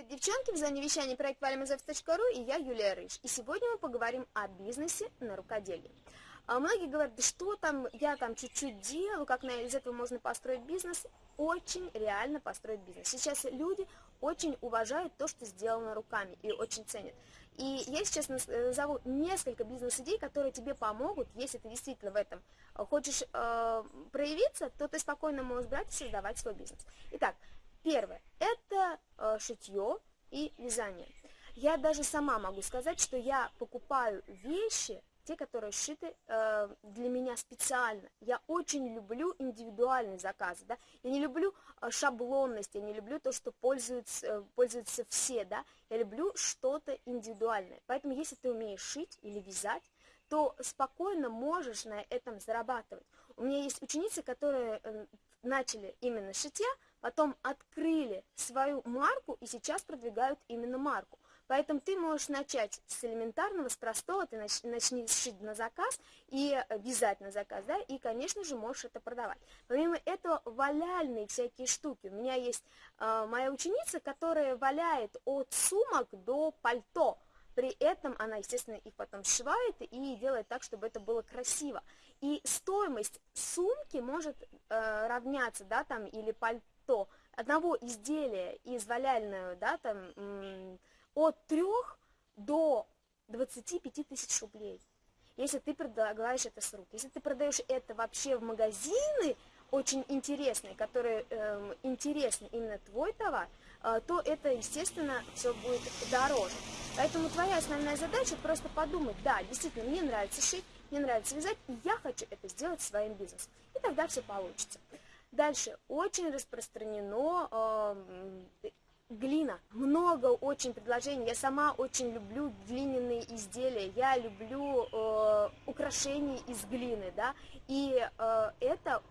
девчонки, в зоне вещания проект valimazovs.ru и я, Юлия Рыж. И сегодня мы поговорим о бизнесе на рукоделии. А многие говорят, да что там, я там чуть-чуть делаю, как на, из этого можно построить бизнес. Очень реально построить бизнес. Сейчас люди очень уважают то, что сделано руками и очень ценят. И я сейчас назову несколько бизнес-идей, которые тебе помогут, если ты действительно в этом хочешь э, проявиться, то ты спокойно можешь брать и создавать свой бизнес. Итак, Первое – это э, шитье и вязание. Я даже сама могу сказать, что я покупаю вещи, те, которые шиты э, для меня специально. Я очень люблю индивидуальные заказы, да. Я не люблю э, шаблонность, я не люблю то, что пользуются, э, пользуются все, да. Я люблю что-то индивидуальное. Поэтому, если ты умеешь шить или вязать, то спокойно можешь на этом зарабатывать. У меня есть ученицы, которые э, начали именно шитья, потом открыли свою марку и сейчас продвигают именно марку. Поэтому ты можешь начать с элементарного, с простого, ты нач, начни шить на заказ и вязать на заказ, да, и, конечно же, можешь это продавать. Помимо этого, валяльные всякие штуки. У меня есть э, моя ученица, которая валяет от сумок до пальто. При этом она, естественно, их потом сшивает и делает так, чтобы это было красиво. И стоимость сумки может э, равняться, да, там, или пальто, одного изделия из валяльного, да, там, от 3 до 25 тысяч рублей. Если ты предлагаешь это с рук. Если ты продаешь это вообще в магазины, очень интересные, которые э, интересны именно твой товар, то это, естественно, все будет дороже. Поэтому твоя основная задача просто подумать, да, действительно, мне нравится шить, мне нравится вязать, и я хочу это сделать своим бизнесом. И тогда все получится. Дальше, очень распространено э, глина. Много очень предложений. Я сама очень люблю глиняные изделия. Я люблю э, украшения из глины, да. И э, это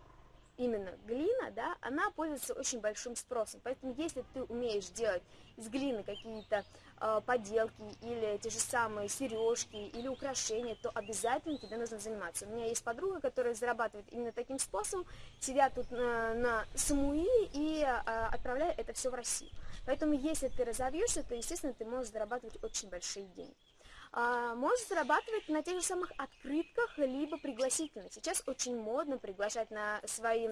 именно глина, да, она пользуется очень большим спросом. Поэтому если ты умеешь делать из глины какие-то э, поделки или те же самые сережки или украшения, то обязательно тебе нужно заниматься. У меня есть подруга, которая зарабатывает именно таким способом, сидят тут на, на Самуиле и э, отправляет это все в Россию. Поэтому если ты разовьешься, то, естественно, ты можешь зарабатывать очень большие деньги. А, можешь зарабатывать на тех же самых открытках, либо пригласительных. Сейчас очень модно приглашать на свои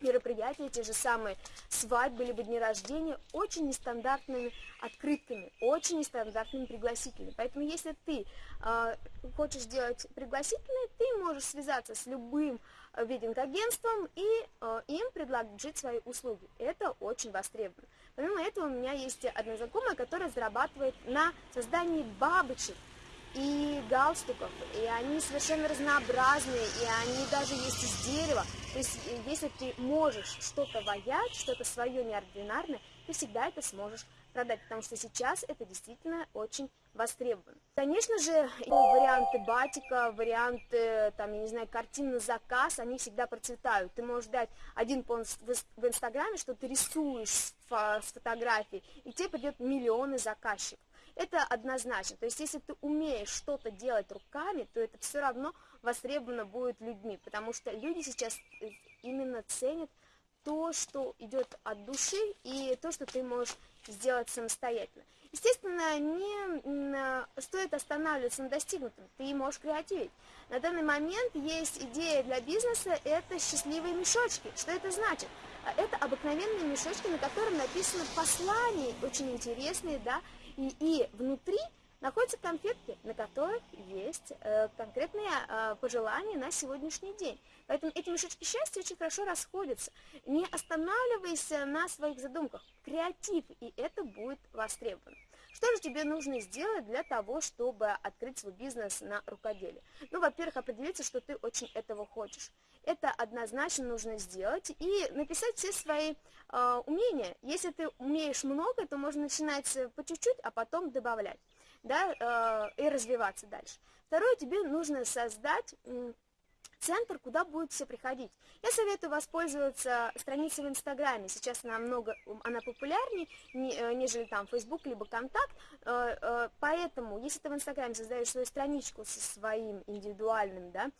мероприятия, те же самые свадьбы, либо дни рождения, очень нестандартными открытками, очень нестандартными пригласительными. Поэтому если ты э, хочешь делать пригласительные, ты можешь связаться с любым вединг-агентством и э, им предложить свои услуги. Это очень востребовано. Помимо этого у меня есть одна знакомая, которая зарабатывает на создании бабочек и галстуков, и они совершенно разнообразные, и они даже есть из дерева. То есть, э, если ты можешь что-то ваять, что-то свое неординарное, ты всегда это сможешь продать, потому что сейчас это действительно очень востребовано. Конечно же, варианты батика, варианты, там, я не знаю, картин на заказ, они всегда процветают. Ты можешь дать один пост в Инстаграме, что ты рисуешь с фотографией, и тебе придет миллионы заказчиков. Это однозначно. То есть, если ты умеешь что-то делать руками, то это все равно востребовано будет людьми, потому что люди сейчас э, именно ценят то, что идет от души, и то, что ты можешь сделать самостоятельно. Естественно, не стоит останавливаться на достигнутом, ты можешь креативить. На данный момент есть идея для бизнеса, это счастливые мешочки. Что это значит? Это обыкновенные мешочки, на котором написано послание, очень интересные, да, и, и внутри находятся конфетки, на которых есть э, конкретные э, пожелания на сегодняшний день. Поэтому эти мешочки счастья очень хорошо расходятся. Не останавливайся на своих задумках. Креатив, и это будет востребовано. Что же тебе нужно сделать для того, чтобы открыть свой бизнес на рукоделие? Ну, во-первых, определиться, что ты очень этого хочешь. Это однозначно нужно сделать и написать все свои э, умения. Если ты умеешь много, то можно начинать по чуть-чуть, а потом добавлять да, э, и развиваться дальше. Второе, тебе нужно создать центр, куда будут все приходить. Я советую воспользоваться страницей в Инстаграме. Сейчас она много, она популярнее, э, нежели там Facebook либо Контакт. Э, поэтому, если ты в Инстаграме создаешь свою страничку со своим индивидуальным да,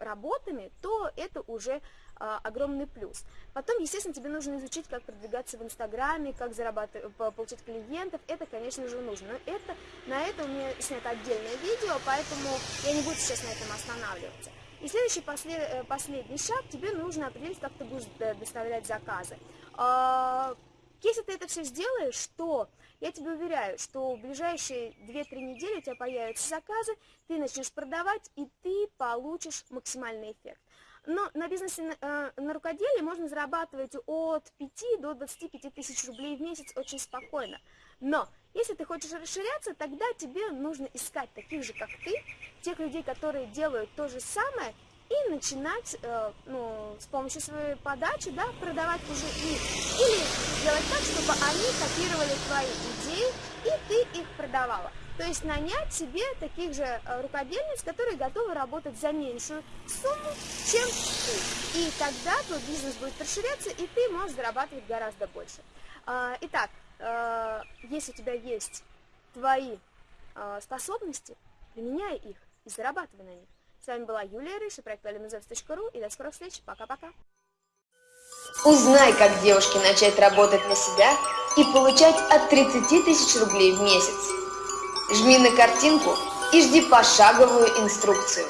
работами, то это уже огромный плюс. Потом, естественно, тебе нужно изучить, как продвигаться в Инстаграме, как зарабатывать, получить клиентов. Это, конечно же, нужно. Но это, на это у меня снято отдельное видео, поэтому я не буду сейчас на этом останавливаться. И следующий, послед, э, последний шаг, тебе нужно определить, как ты будешь доставлять заказы. А, если ты это все сделаешь, то я тебе уверяю, что в ближайшие 2-3 недели у тебя появятся заказы, ты начнешь продавать, и ты получишь максимальный эффект. Но на бизнесе на, э, на рукоделии можно зарабатывать от 5 до 25 тысяч рублей в месяц очень спокойно. Но если ты хочешь расширяться, тогда тебе нужно искать таких же, как ты, тех людей, которые делают то же самое, и начинать э, ну, с помощью своей подачи да, продавать уже их. Или сделать так, чтобы они копировали твои идеи, и ты их продавала. То есть нанять себе таких же э, рукодельниц, которые готовы работать за меньшую сумму, чем ты. И тогда твой бизнес будет расширяться, и ты можешь зарабатывать гораздо больше. Э, итак, э, если у тебя есть твои э, способности, применяй их и зарабатывай на них. С вами была Юлия Рыш и проект valimazovs.ru и до скорых встреч. Пока-пока. Узнай, как девушке начать работать на себя и получать от 30 тысяч рублей в месяц. Жми на картинку и жди пошаговую инструкцию.